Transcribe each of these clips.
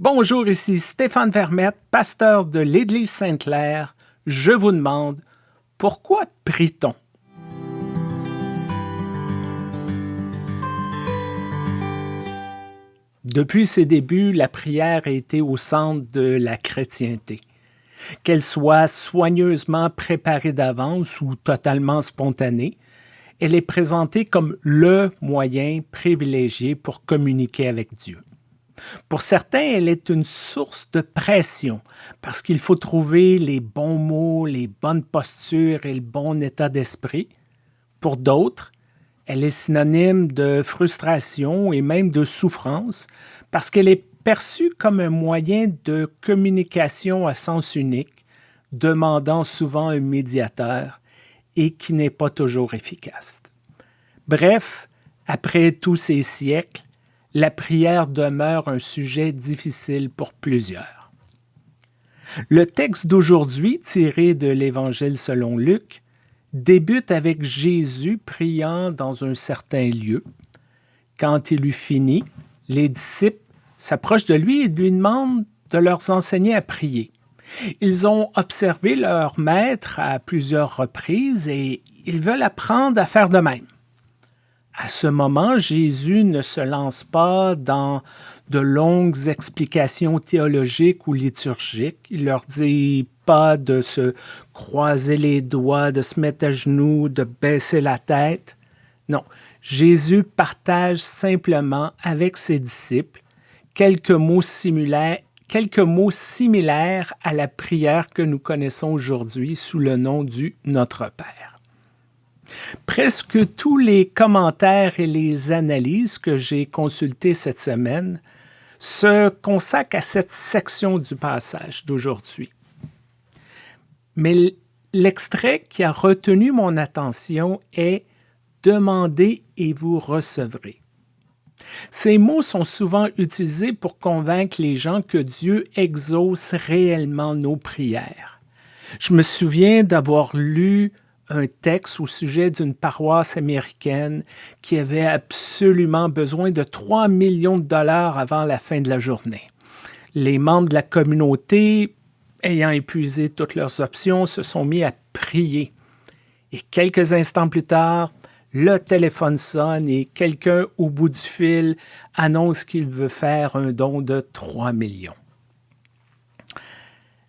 Bonjour, ici Stéphane Vermette, pasteur de l'Église Sainte-Claire. Je vous demande, pourquoi prie-t-on? Depuis ses débuts, la prière a été au centre de la chrétienté. Qu'elle soit soigneusement préparée d'avance ou totalement spontanée, elle est présentée comme le moyen privilégié pour communiquer avec Dieu. Pour certains, elle est une source de pression parce qu'il faut trouver les bons mots, les bonnes postures et le bon état d'esprit. Pour d'autres, elle est synonyme de frustration et même de souffrance parce qu'elle est perçue comme un moyen de communication à sens unique, demandant souvent un médiateur et qui n'est pas toujours efficace. Bref, après tous ces siècles, la prière demeure un sujet difficile pour plusieurs. Le texte d'aujourd'hui, tiré de l'Évangile selon Luc, débute avec Jésus priant dans un certain lieu. Quand il eut fini, les disciples s'approchent de lui et lui demandent de leur enseigner à prier. Ils ont observé leur maître à plusieurs reprises et ils veulent apprendre à faire de même à ce moment, Jésus ne se lance pas dans de longues explications théologiques ou liturgiques. Il leur dit pas de se croiser les doigts, de se mettre à genoux, de baisser la tête. Non, Jésus partage simplement avec ses disciples quelques mots similaires, quelques mots similaires à la prière que nous connaissons aujourd'hui sous le nom du Notre Père. Presque tous les commentaires et les analyses que j'ai consultés cette semaine se consacrent à cette section du passage d'aujourd'hui. Mais l'extrait qui a retenu mon attention est « Demandez et vous recevrez ». Ces mots sont souvent utilisés pour convaincre les gens que Dieu exauce réellement nos prières. Je me souviens d'avoir lu un texte au sujet d'une paroisse américaine qui avait absolument besoin de 3 millions de dollars avant la fin de la journée. Les membres de la communauté, ayant épuisé toutes leurs options, se sont mis à prier. Et quelques instants plus tard, le téléphone sonne et quelqu'un au bout du fil annonce qu'il veut faire un don de 3 millions.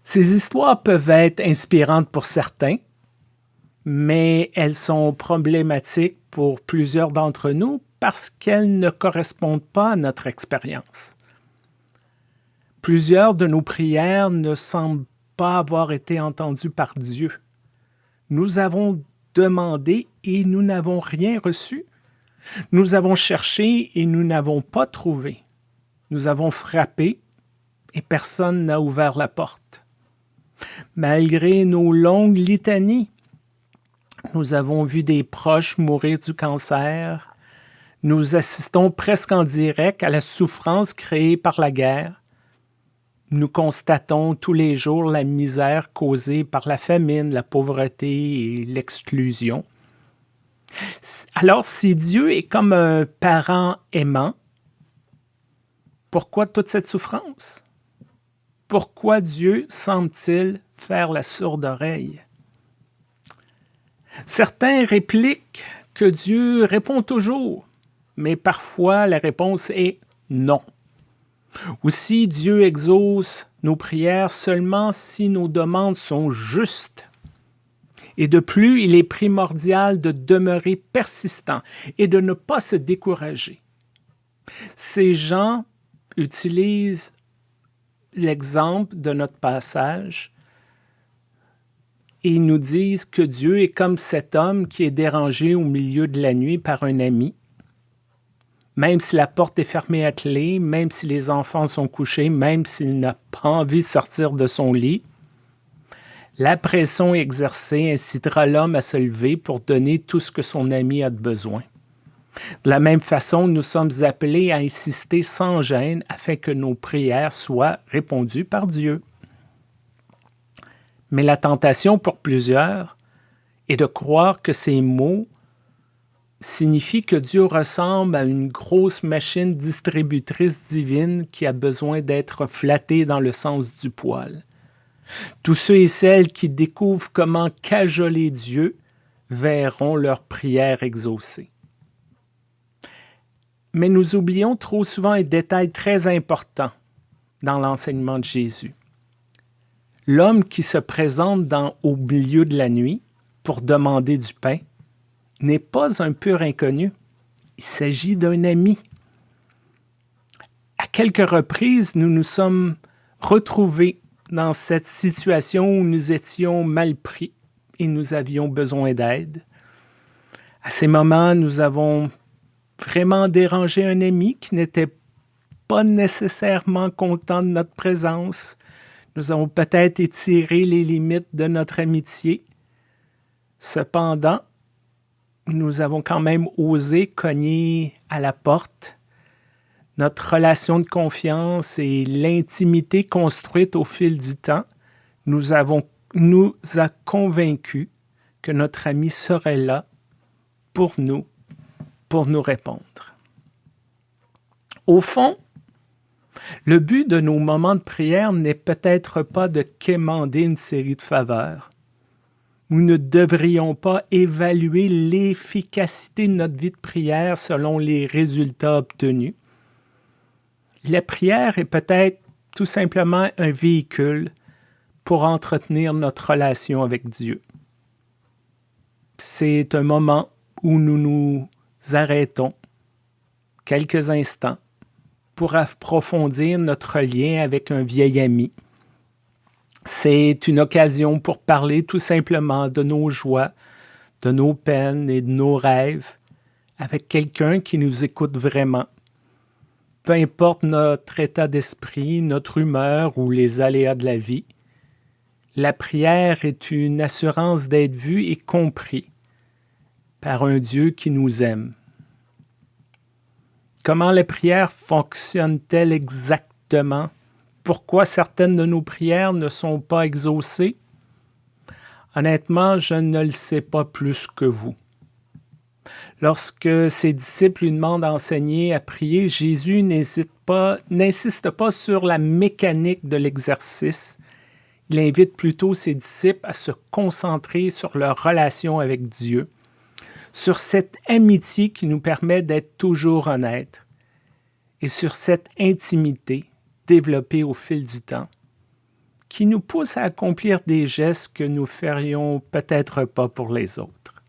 Ces histoires peuvent être inspirantes pour certains, mais elles sont problématiques pour plusieurs d'entre nous parce qu'elles ne correspondent pas à notre expérience. Plusieurs de nos prières ne semblent pas avoir été entendues par Dieu. Nous avons demandé et nous n'avons rien reçu. Nous avons cherché et nous n'avons pas trouvé. Nous avons frappé et personne n'a ouvert la porte. Malgré nos longues litanies, nous avons vu des proches mourir du cancer. Nous assistons presque en direct à la souffrance créée par la guerre. Nous constatons tous les jours la misère causée par la famine, la pauvreté et l'exclusion. Alors, si Dieu est comme un parent aimant, pourquoi toute cette souffrance? Pourquoi Dieu semble-t-il faire la sourde oreille? Certains répliquent que Dieu répond toujours, mais parfois la réponse est non. Aussi, Dieu exauce nos prières seulement si nos demandes sont justes. Et de plus, il est primordial de demeurer persistant et de ne pas se décourager. Ces gens utilisent l'exemple de notre passage ils nous disent que Dieu est comme cet homme qui est dérangé au milieu de la nuit par un ami. Même si la porte est fermée à clé, même si les enfants sont couchés, même s'il n'a pas envie de sortir de son lit, la pression exercée incitera l'homme à se lever pour donner tout ce que son ami a de besoin. De la même façon, nous sommes appelés à insister sans gêne afin que nos prières soient répondues par Dieu. Mais la tentation pour plusieurs est de croire que ces mots signifie que Dieu ressemble à une grosse machine distributrice divine qui a besoin d'être flattée dans le sens du poil. Tous ceux et celles qui découvrent comment cajoler Dieu verront leur prière exaucée. Mais nous oublions trop souvent un détail très important dans l'enseignement de Jésus. L'homme qui se présente dans, au milieu de la nuit pour demander du pain n'est pas un pur inconnu. Il s'agit d'un ami. À quelques reprises, nous nous sommes retrouvés dans cette situation où nous étions mal pris et nous avions besoin d'aide. À ces moments, nous avons vraiment dérangé un ami qui n'était pas nécessairement content de notre présence. Nous avons peut-être étiré les limites de notre amitié. Cependant, nous avons quand même osé cogner à la porte. Notre relation de confiance et l'intimité construite au fil du temps nous, avons, nous a convaincus que notre ami serait là pour nous, pour nous répondre. Au fond, le but de nos moments de prière n'est peut-être pas de quémander une série de faveurs. Nous ne devrions pas évaluer l'efficacité de notre vie de prière selon les résultats obtenus. La prière est peut-être tout simplement un véhicule pour entretenir notre relation avec Dieu. C'est un moment où nous nous arrêtons quelques instants pour approfondir notre lien avec un vieil ami. C'est une occasion pour parler tout simplement de nos joies, de nos peines et de nos rêves avec quelqu'un qui nous écoute vraiment. Peu importe notre état d'esprit, notre humeur ou les aléas de la vie, la prière est une assurance d'être vu et compris par un Dieu qui nous aime. Comment les prières fonctionnent-elles exactement? Pourquoi certaines de nos prières ne sont pas exaucées? Honnêtement, je ne le sais pas plus que vous. Lorsque ses disciples lui demandent d'enseigner à prier, Jésus n'insiste pas, pas sur la mécanique de l'exercice. Il invite plutôt ses disciples à se concentrer sur leur relation avec Dieu sur cette amitié qui nous permet d'être toujours honnêtes et sur cette intimité développée au fil du temps qui nous pousse à accomplir des gestes que nous ferions peut-être pas pour les autres.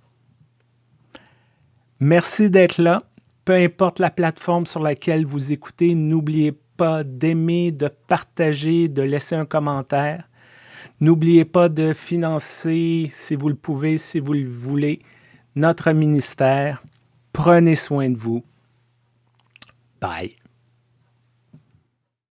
Merci d'être là. Peu importe la plateforme sur laquelle vous écoutez, n'oubliez pas d'aimer, de partager, de laisser un commentaire. N'oubliez pas de financer, si vous le pouvez, si vous le voulez, notre ministère. Prenez soin de vous. Bye.